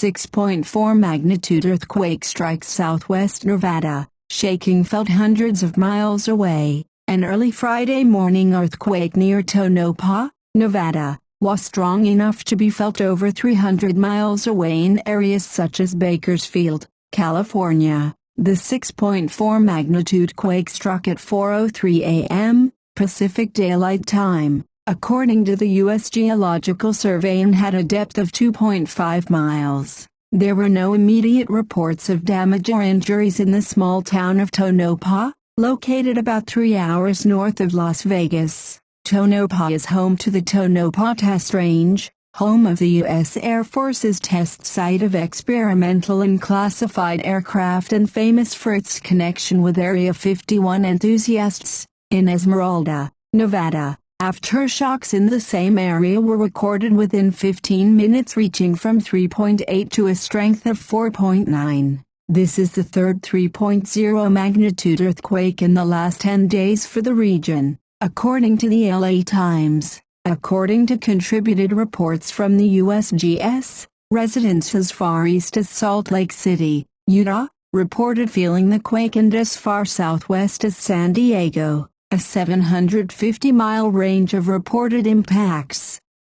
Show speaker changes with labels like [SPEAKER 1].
[SPEAKER 1] 6.4 magnitude earthquake strikes southwest Nevada, shaking felt hundreds of miles away. An early Friday morning earthquake near Tonopah, Nevada, was strong enough to be felt over 300 miles away in areas such as Bakersfield, California. The 6.4 magnitude quake struck at 4.03 a.m. Pacific Daylight Time, according to the U.S. Geological Survey and had a depth of 2.5 miles. There were no immediate reports of damage or injuries in the small town of Tonopah, located about three hours north of Las Vegas. Tonopah is home to the Tonopah Test Range, home of the U.S. Air Force's test site of experimental and classified aircraft and famous for its connection with Area 51 enthusiasts. In Esmeralda, Nevada, Aftershocks in the same area were recorded within 15 minutes reaching from 3.8 to a strength of 4.9. This is the third 3.0 magnitude earthquake in the last 10 days for the region, according to the LA Times. According to contributed reports from the USGS, residents as far east as Salt Lake City, Utah, reported feeling the quake and as far southwest as San Diego a 750-mile range of reported impacts.